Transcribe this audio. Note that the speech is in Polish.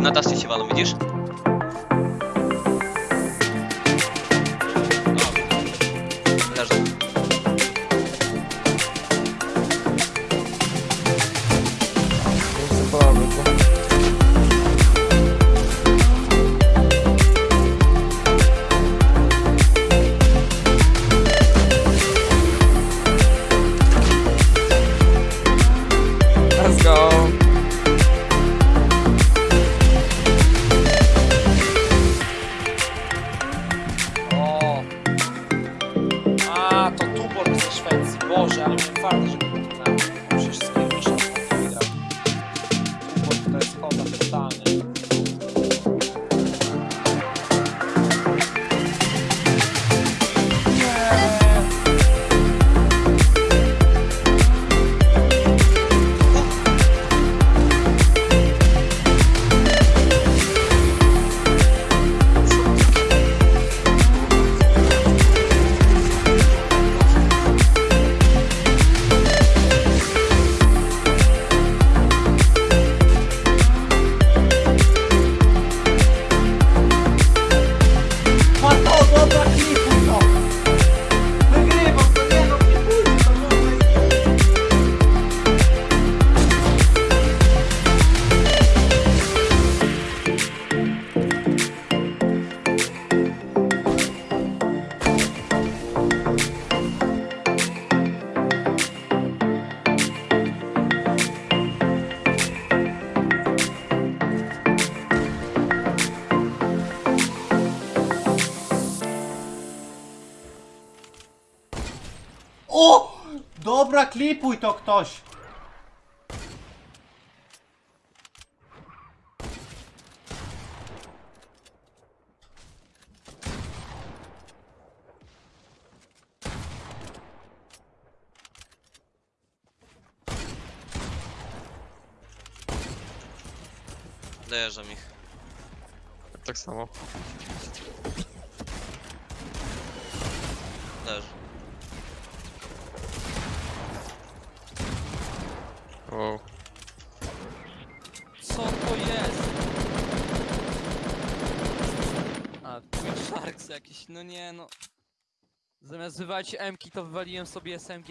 на доске валом, видишь? satisfeito se vós já fardas O! Dobra, klipuj to ktoś! Dojeżdżam ich. Tak samo. Leży. Wow. Co to jest? A, Twin Sharks jakiś, no nie no. Zamiast wywalić M-ki, to wywaliłem sobie SMG.